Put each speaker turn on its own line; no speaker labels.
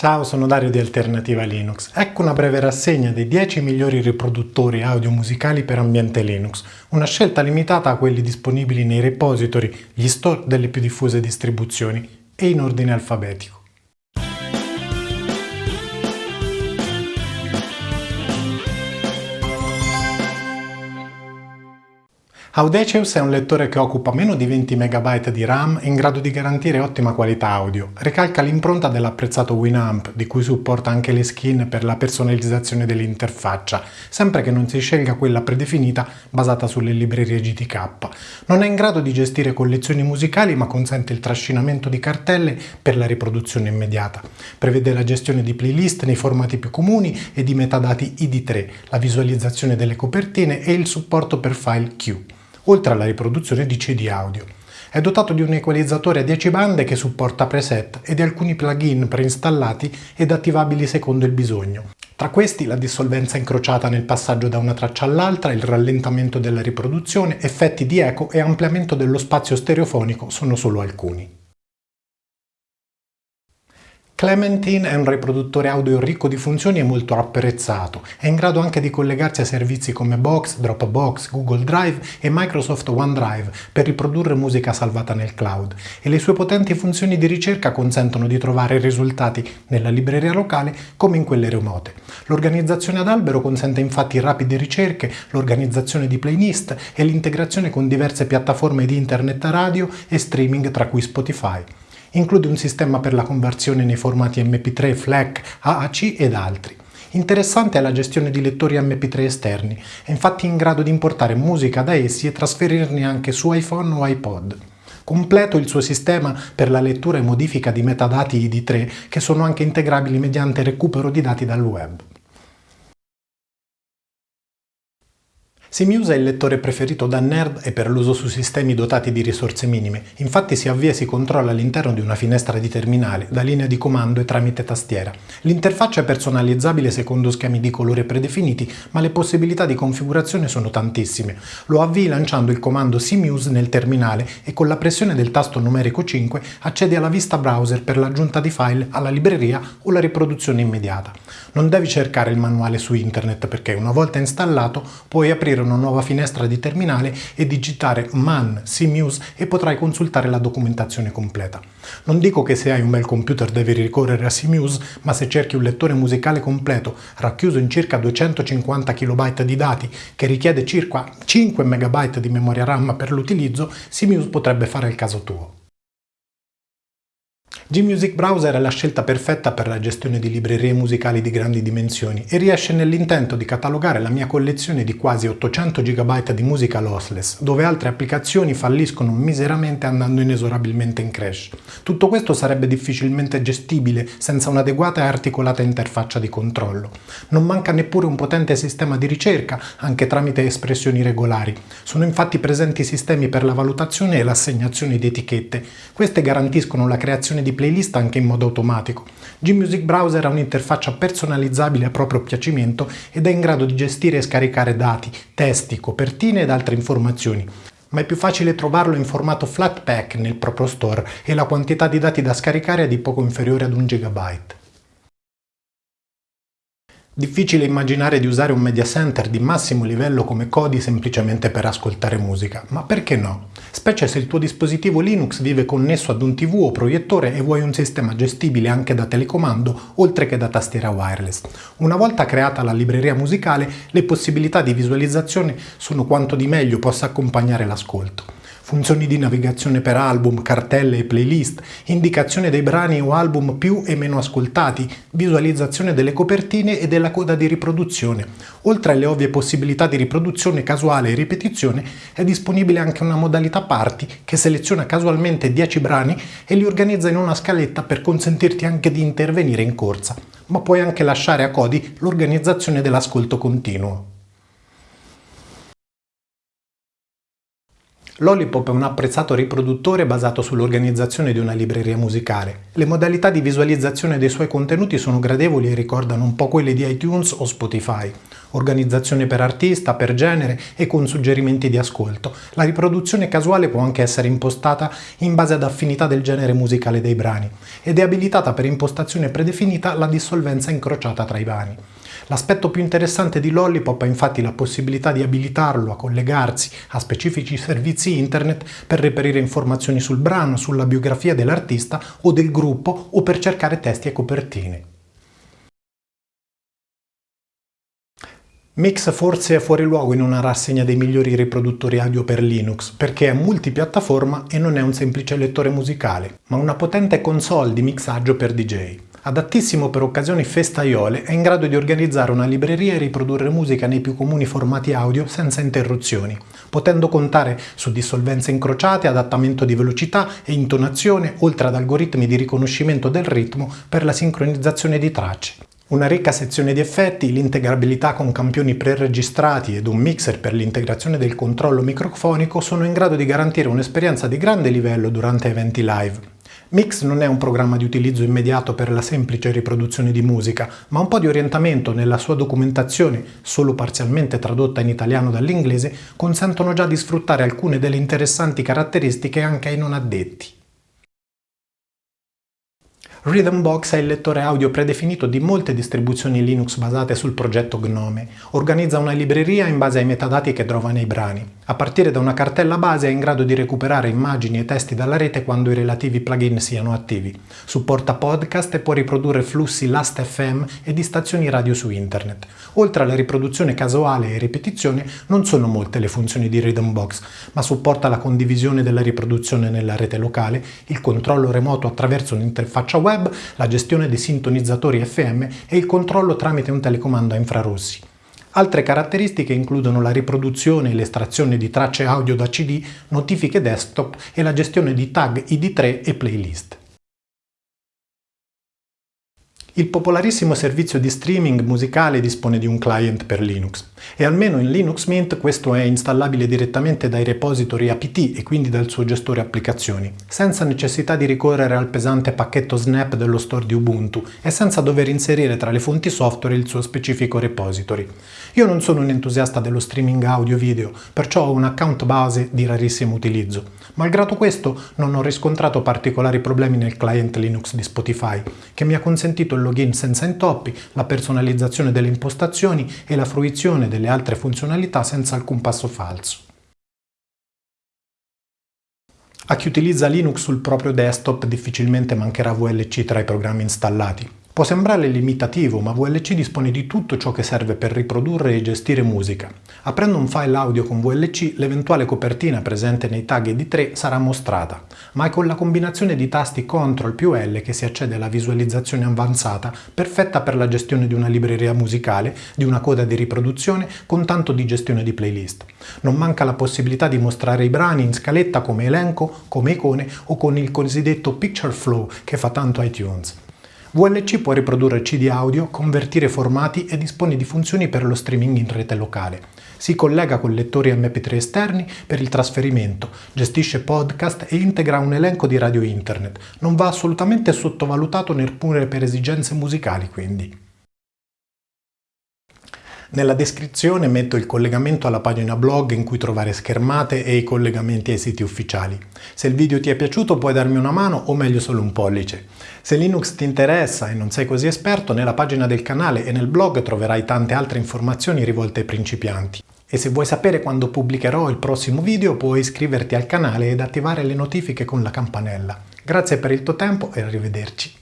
Ciao, sono Dario di Alternativa Linux. Ecco una breve rassegna dei 10 migliori riproduttori audio musicali per ambiente Linux, una scelta limitata a quelli disponibili nei repository, gli store delle più diffuse distribuzioni e in ordine alfabetico. Audacious è un lettore che occupa meno di 20 MB di RAM in grado di garantire ottima qualità audio. Ricalca l'impronta dell'apprezzato Winamp, di cui supporta anche le skin per la personalizzazione dell'interfaccia, sempre che non si scelga quella predefinita basata sulle librerie GTK. Non è in grado di gestire collezioni musicali ma consente il trascinamento di cartelle per la riproduzione immediata. Prevede la gestione di playlist nei formati più comuni e di metadati ID3, la visualizzazione delle copertine e il supporto per file Q oltre alla riproduzione di CD audio. È dotato di un equalizzatore a 10 bande che supporta preset e di alcuni plugin preinstallati ed attivabili secondo il bisogno. Tra questi la dissolvenza incrociata nel passaggio da una traccia all'altra, il rallentamento della riproduzione, effetti di eco e ampliamento dello spazio stereofonico sono solo alcuni. Clementine è un riproduttore audio ricco di funzioni e molto apprezzato. È in grado anche di collegarsi a servizi come Box, Dropbox, Google Drive e Microsoft OneDrive per riprodurre musica salvata nel cloud e le sue potenti funzioni di ricerca consentono di trovare risultati nella libreria locale come in quelle remote. L'organizzazione ad albero consente infatti rapide ricerche, l'organizzazione di playlist e l'integrazione con diverse piattaforme di internet radio e streaming tra cui Spotify. Include un sistema per la conversione nei formati MP3, FLAC, AAC ed altri. Interessante è la gestione di lettori MP3 esterni, è infatti in grado di importare musica da essi e trasferirne anche su iPhone o iPod. Completo il suo sistema per la lettura e modifica di metadati ID3 che sono anche integrabili mediante recupero di dati dal web. SimUse è il lettore preferito da nerd e per l'uso su sistemi dotati di risorse minime, infatti si avvia e si controlla all'interno di una finestra di terminale, da linea di comando e tramite tastiera. L'interfaccia è personalizzabile secondo schemi di colore predefiniti, ma le possibilità di configurazione sono tantissime. Lo avvii lanciando il comando SimUse nel terminale e con la pressione del tasto numerico 5 accedi alla vista browser per l'aggiunta di file alla libreria o la riproduzione immediata. Non devi cercare il manuale su internet perché una volta installato puoi aprire aprire una nuova finestra di terminale e digitare man cmuse e potrai consultare la documentazione completa. Non dico che se hai un bel computer devi ricorrere a CMuse, ma se cerchi un lettore musicale completo racchiuso in circa 250 KB di dati che richiede circa 5 MB di memoria RAM per l'utilizzo, CMuse potrebbe fare il caso tuo. Gmusic Browser è la scelta perfetta per la gestione di librerie musicali di grandi dimensioni e riesce nell'intento di catalogare la mia collezione di quasi 800 GB di musica lossless, dove altre applicazioni falliscono miseramente andando inesorabilmente in crash. Tutto questo sarebbe difficilmente gestibile senza un'adeguata e articolata interfaccia di controllo. Non manca neppure un potente sistema di ricerca, anche tramite espressioni regolari. Sono infatti presenti sistemi per la valutazione e l'assegnazione di etichette. Queste garantiscono la creazione di playlist anche in modo automatico. Gmusic Browser ha un'interfaccia personalizzabile a proprio piacimento ed è in grado di gestire e scaricare dati, testi, copertine ed altre informazioni ma è più facile trovarlo in formato Flatpak nel proprio store e la quantità di dati da scaricare è di poco inferiore ad un gigabyte. Difficile immaginare di usare un media center di massimo livello come Kodi semplicemente per ascoltare musica, ma perché no? Specie se il tuo dispositivo Linux vive connesso ad un TV o proiettore e vuoi un sistema gestibile anche da telecomando oltre che da tastiera wireless. Una volta creata la libreria musicale, le possibilità di visualizzazione sono quanto di meglio possa accompagnare l'ascolto funzioni di navigazione per album, cartelle e playlist, indicazione dei brani o album più e meno ascoltati, visualizzazione delle copertine e della coda di riproduzione. Oltre alle ovvie possibilità di riproduzione casuale e ripetizione, è disponibile anche una modalità party che seleziona casualmente 10 brani e li organizza in una scaletta per consentirti anche di intervenire in corsa, ma puoi anche lasciare a Codi l'organizzazione dell'ascolto continuo. Lollipop è un apprezzato riproduttore basato sull'organizzazione di una libreria musicale. Le modalità di visualizzazione dei suoi contenuti sono gradevoli e ricordano un po' quelle di iTunes o Spotify. Organizzazione per artista, per genere e con suggerimenti di ascolto. La riproduzione casuale può anche essere impostata in base ad affinità del genere musicale dei brani ed è abilitata per impostazione predefinita la dissolvenza incrociata tra i brani. L'aspetto più interessante di Lollipop è infatti la possibilità di abilitarlo a collegarsi a specifici servizi internet per reperire informazioni sul brano, sulla biografia dell'artista o del gruppo o per cercare testi e copertine. Mix forse è fuori luogo in una rassegna dei migliori riproduttori audio per Linux, perché è multipiattaforma e non è un semplice lettore musicale, ma una potente console di mixaggio per DJ. Adattissimo per occasioni festaiole, è in grado di organizzare una libreria e riprodurre musica nei più comuni formati audio senza interruzioni, potendo contare su dissolvenze incrociate, adattamento di velocità e intonazione, oltre ad algoritmi di riconoscimento del ritmo per la sincronizzazione di tracce. Una ricca sezione di effetti, l'integrabilità con campioni preregistrati ed un mixer per l'integrazione del controllo microfonico sono in grado di garantire un'esperienza di grande livello durante eventi live. Mix non è un programma di utilizzo immediato per la semplice riproduzione di musica, ma un po' di orientamento nella sua documentazione, solo parzialmente tradotta in italiano dall'inglese, consentono già di sfruttare alcune delle interessanti caratteristiche anche ai non addetti. Rhythmbox è il lettore audio predefinito di molte distribuzioni Linux basate sul progetto Gnome. Organizza una libreria in base ai metadati che trova nei brani. A partire da una cartella base è in grado di recuperare immagini e testi dalla rete quando i relativi plugin siano attivi. Supporta podcast e può riprodurre flussi Last.fm e di stazioni radio su internet. Oltre alla riproduzione casuale e ripetizione, non sono molte le funzioni di Rhythmbox, ma supporta la condivisione della riproduzione nella rete locale, il controllo remoto attraverso un'interfaccia web la gestione dei sintonizzatori FM e il controllo tramite un telecomando a infrarossi. Altre caratteristiche includono la riproduzione e l'estrazione di tracce audio da CD, notifiche desktop e la gestione di tag ID3 e playlist. Il popolarissimo servizio di streaming musicale dispone di un client per Linux e almeno in Linux Mint questo è installabile direttamente dai repository apt e quindi dal suo gestore applicazioni, senza necessità di ricorrere al pesante pacchetto snap dello store di Ubuntu e senza dover inserire tra le fonti software il suo specifico repository. Io non sono un entusiasta dello streaming audio-video, perciò ho un account base di rarissimo utilizzo. Malgrado questo non ho riscontrato particolari problemi nel client Linux di Spotify, che mi ha consentito il login senza intoppi, la personalizzazione delle impostazioni e la fruizione delle altre funzionalità senza alcun passo falso. A chi utilizza Linux sul proprio desktop difficilmente mancherà VLC tra i programmi installati. Può sembrare limitativo, ma VLC dispone di tutto ciò che serve per riprodurre e gestire musica. Aprendo un file audio con VLC, l'eventuale copertina presente nei tag ED3 sarà mostrata, ma è con la combinazione di tasti CTRL più L che si accede alla visualizzazione avanzata, perfetta per la gestione di una libreria musicale, di una coda di riproduzione, con tanto di gestione di playlist. Non manca la possibilità di mostrare i brani in scaletta come elenco, come icone o con il cosiddetto Picture Flow che fa tanto iTunes. VLC può riprodurre CD audio, convertire formati e dispone di funzioni per lo streaming in rete locale. Si collega con lettori MP3 esterni per il trasferimento, gestisce podcast e integra un elenco di radio internet. Non va assolutamente sottovalutato neppure per esigenze musicali, quindi. Nella descrizione metto il collegamento alla pagina blog in cui trovare schermate e i collegamenti ai siti ufficiali. Se il video ti è piaciuto puoi darmi una mano o meglio solo un pollice. Se Linux ti interessa e non sei così esperto, nella pagina del canale e nel blog troverai tante altre informazioni rivolte ai principianti. E se vuoi sapere quando pubblicherò il prossimo video puoi iscriverti al canale ed attivare le notifiche con la campanella. Grazie per il tuo tempo e arrivederci.